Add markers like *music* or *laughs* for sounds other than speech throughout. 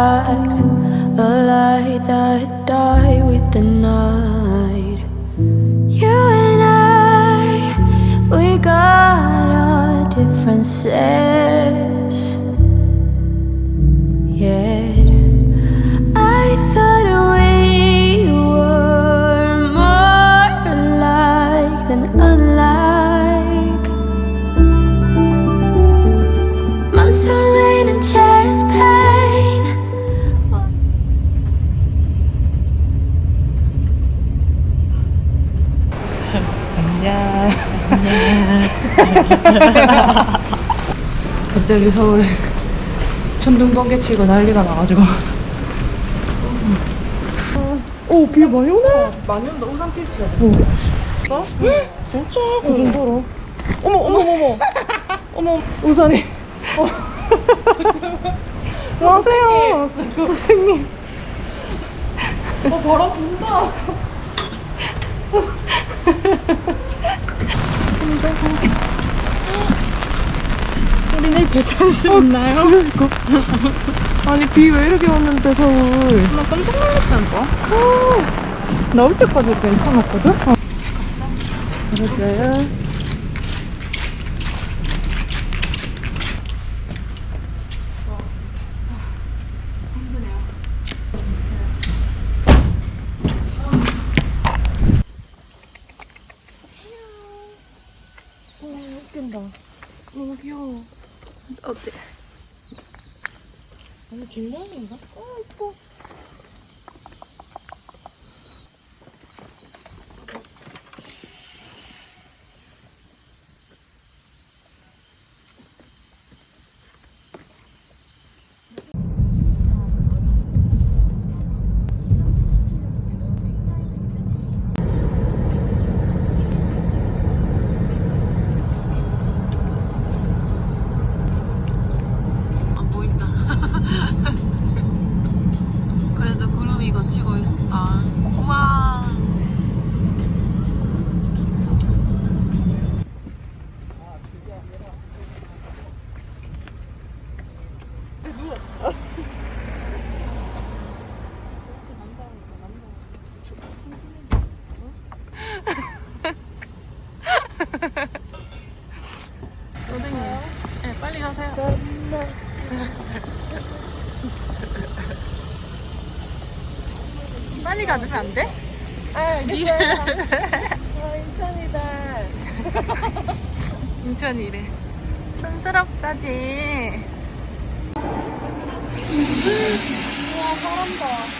whole a light that died with the night. You and I, we got our differences. *laughs* 갑자기 서울에 천둥 번개 치고 난리가 나가지고. 오, 비 많이 오네? 많이 온다, 우산 필수야 오. 어? 진짜? 그 정도로? 어머, 어머, 어머 어머, 우산이. 어. *laughs* 안녕하세요. 선생님. 어, 바람 분다 *laughs* 우리 내일 배탈 수 있나요? 아니 비 왜 이렇게 왔는데 서울 나 깜짝 놀랐다니까 나올 때까지 괜찮았거든? 어. 그러게 선생님, 네, 빨리 가세요. *laughs* 빨리 가주면 안 돼? 아, 인천이다. *laughs* 인천이래. 촌스럽다지. 와, 사람다.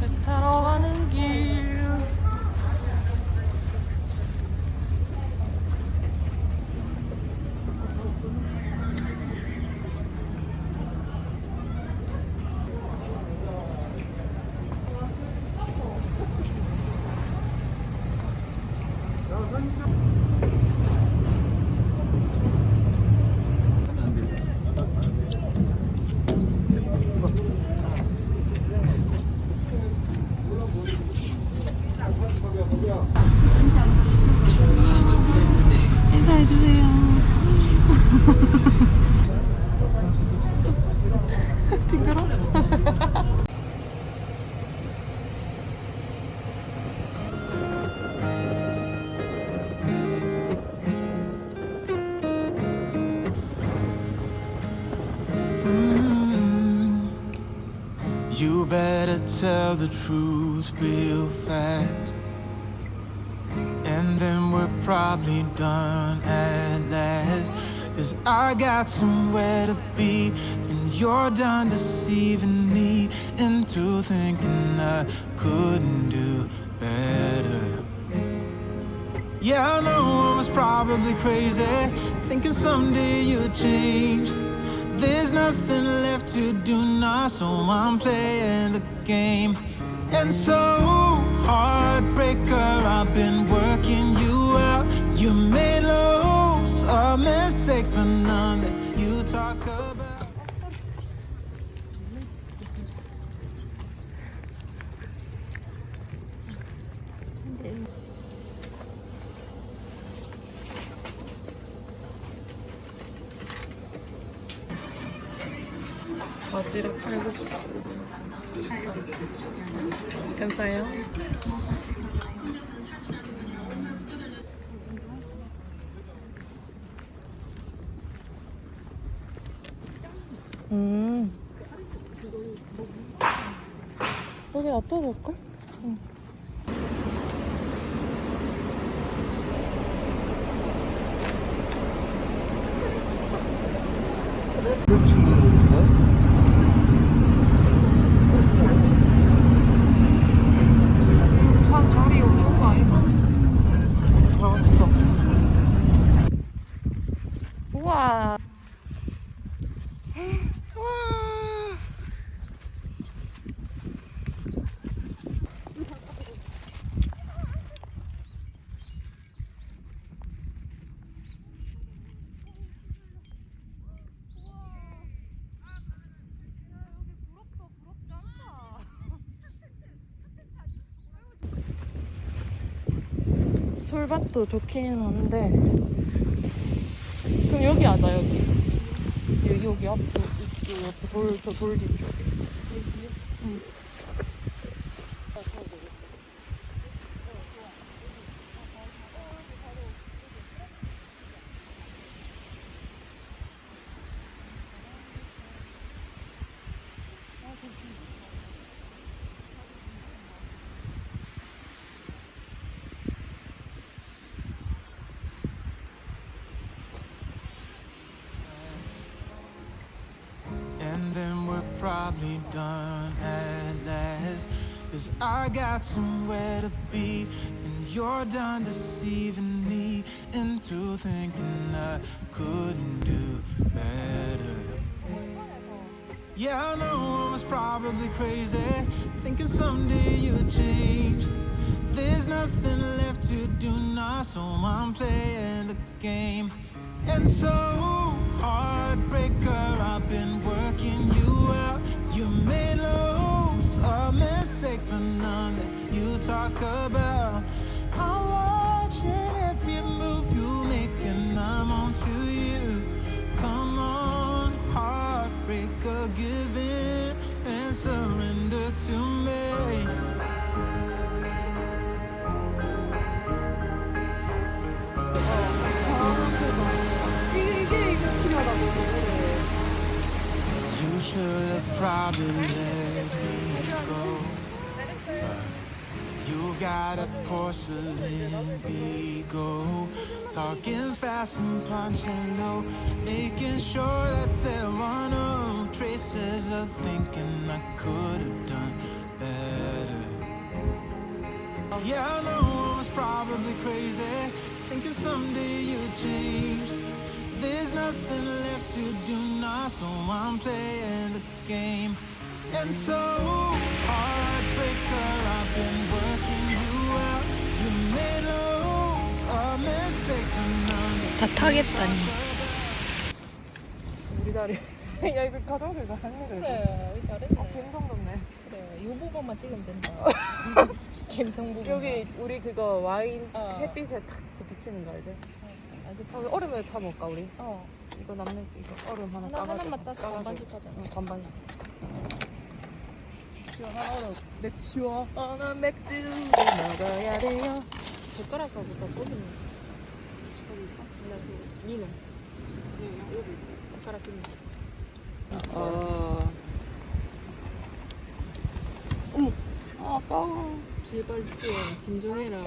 배 타러 가는 길. 인사해주세요. 징그러? You better tell the truth real fast. Probably done at last. Cause I got somewhere to be, and you're done deceiving me into thinking I couldn't do better. Yeah, I know I was probably crazy, thinking someday you'd change. There's nothing left to do now, so I'm playing the game. And so, heartbreaker, I've been working. You made loads of mistakes, but none that you talk about. 바지락 칼국수. 괜찮아요? 응. 참 자리 여기 좋은 거 아닌가? 아, 진짜. 우와. 우와. 솔밭도 좋기는 한데 그럼 여기 하자 여기 여기 여기 옆에 돌 저 돌 뒤쪽에 응. Probably done at last. Cause I got somewhere to be, and you're done deceiving me into thinking I couldn't do better. Yeah, I know I was probably crazy, thinking someday you'd change. There's nothing left to do now, so I'm playing the game. And so, heartbreaker, I've been I'm watching every move you make and I'm you. Come on, heartbreaker, give in and surrender to me. You should have probably got a porcelain ego, talking fast and punching low, making sure that there are no traces of thinking I could have done better. Yeah, I know I was probably crazy, thinking someday you'd change. There's nothing left to do now, so I'm playing the game. And so, heartbreaker, 다 타겠다니 우리 자리 *laughs* 야 이거 가져오길 잘했네 그래도 그래, 여기 잘했네. 아, 감성 돋네 그래, 이 부분만 찍으면 된다. *laughs* 감성 부분. 여기 우리 그거 와인 어. 햇빛에 탁 비치는 거 알지? 아, 그, 여기 얼음에 타 먹을까 우리? 어. 이거 남는 이거 얼음 하나 까가지고 하나만 따서. 반반씩 하자. 응 반반 시원한 얼음 맥 시원한 맥주 먹어야 돼요 젓가락하고 다있 니는? 니는 여기 있어 젓가락 끼는 어... 어머 아까 제발 좀 진정해라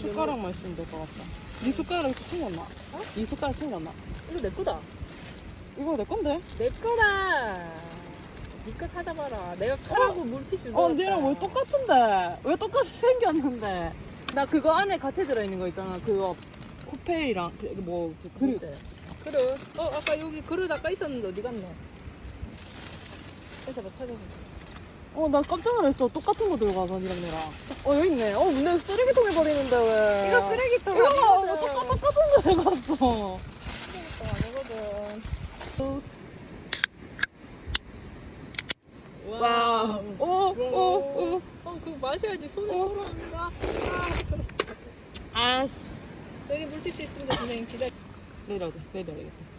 숟가락만 쓰면 될 것 같다. 네 숟가락이 튕겼나? 어? 네 숟가락 튕겼나? 이거 내 거다. 이거 내 건데? 내 거다! 니거 찾아봐라. 내가 카라고 물티슈 어, 넣었다. 얘랑 왜 똑같은데? 왜 똑같이 *laughs* 생겼는데? 나 그거 안에 같이 들어있는 거 있잖아. 그거 코펠이랑 그, 뭐, 그 그릇. 그릇. 그릇. 어, 아까 여기 그릇 아까 있었는데 어디 갔노? 해서 봐, 찾아보자. 어, 나 깜짝 놀랐어. 똑같은 거 들고 가서 니랑 내랑. 어, 여기 있네. 어, 근데 쓰레기통에 버리는데 왜? 이거 쓰레기통 이거 봐. 아니거든. 똑같, 똑같은 거 들고 왔어. 쓰레기통 아니거든. 와우. 오, 오, 오. 어, 그거 마셔야지. 손에 어. 털어온다. 아씨. 여기 물티슈 있습니다, 선생님. 기다려. 내려야 돼. 내려야겠다.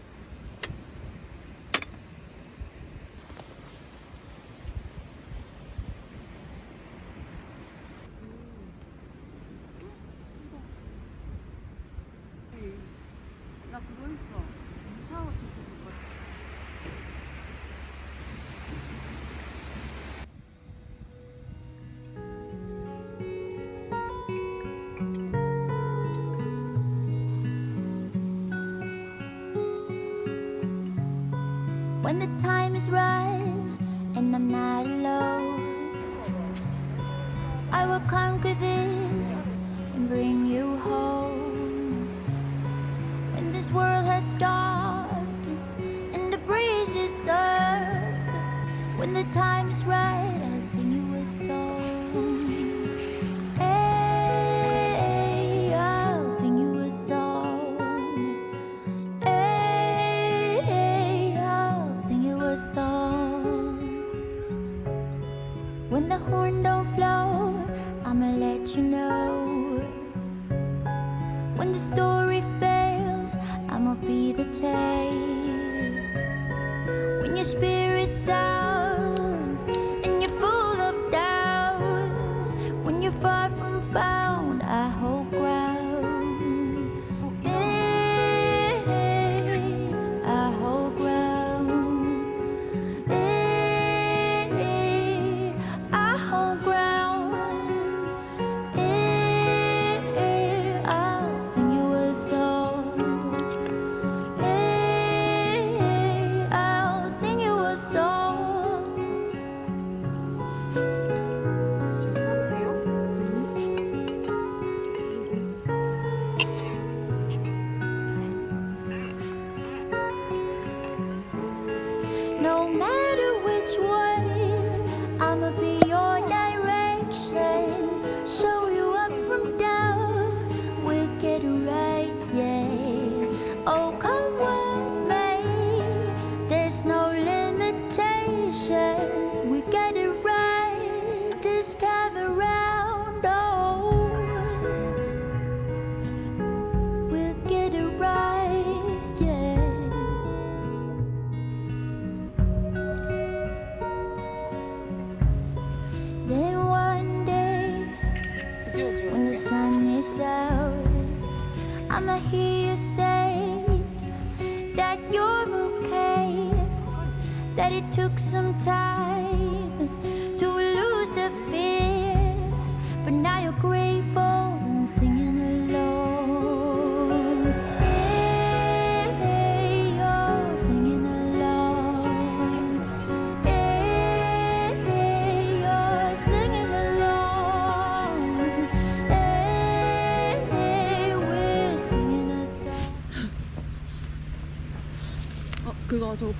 When the time is right and I'm not alone. I will conquer this and bring you home. When this world has stopped and the breeze is served, when the time is right, When the horn don't blow, I'ma let you know. When the story fails, I'ma be the tale.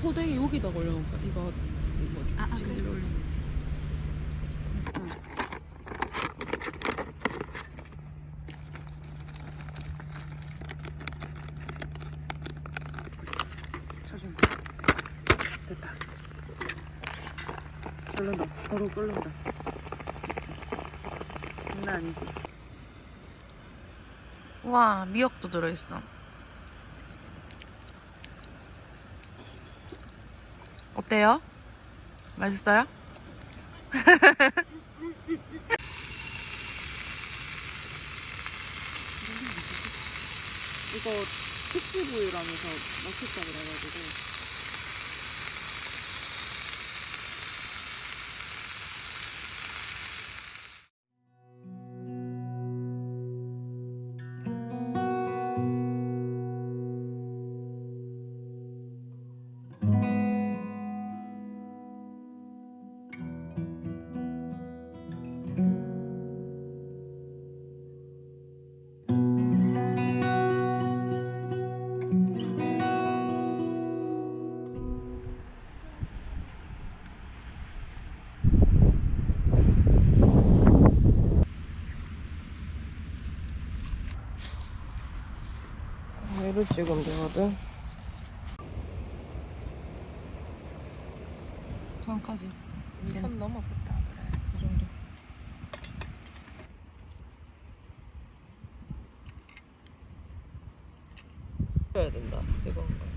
포대기 여기다 올려놓을까? 이거 이거 지금 들어 올려. 쳐준다. 됐다. 끓는다. 바로 끓는다. 장난 아니지. 와 미역도 들어있어. 어때요? 맛있어요? *laughs* 이거 특수부위라면서 맛있다 그래가지고 이거를 찍으면 되거든. 정까지. 선 넘어섰다 그래. 이 정도. 해야 된다. 뜨거운 거.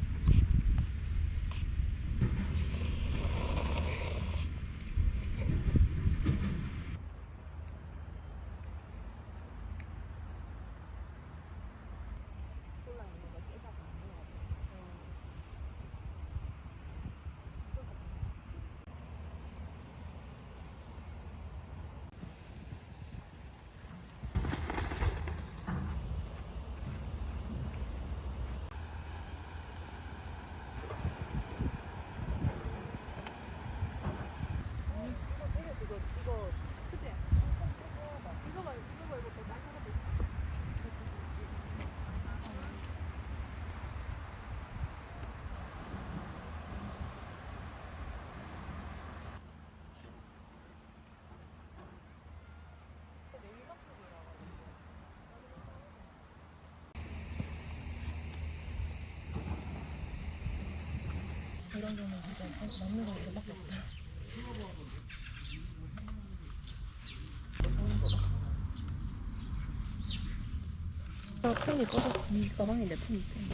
나 폰이 꺼져. 네 가방에 내폰 있잖아.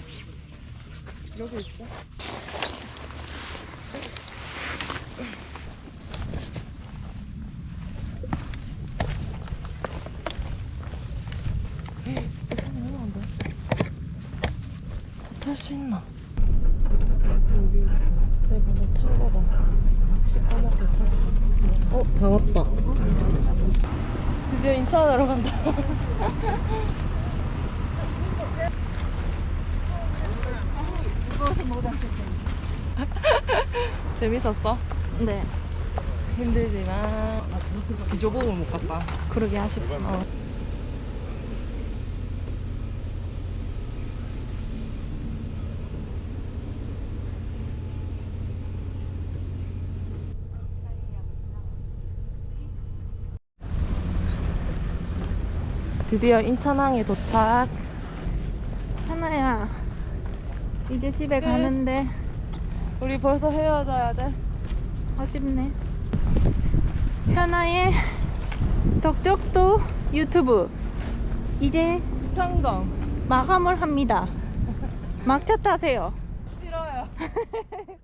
여기 있어. 탈수 있나? 여기 내 번호 탄 거 봐. 시꺼멓게 탔어. 어, 다 왔다. 드디어 인천으로 간다. *laughs* 재밌었어? 네. 힘들지만 비조복을 못 갔다. 그러게 아쉽다. 어. 드디어 인천항에 도착. 하나야. 이제 집에 가는데 우리 벌써 헤어져야 돼. 아쉽네. 현아의 덕적도 유튜브 이제 상점. 마감을 합니다. 막차 타세요. 싫어요. *laughs*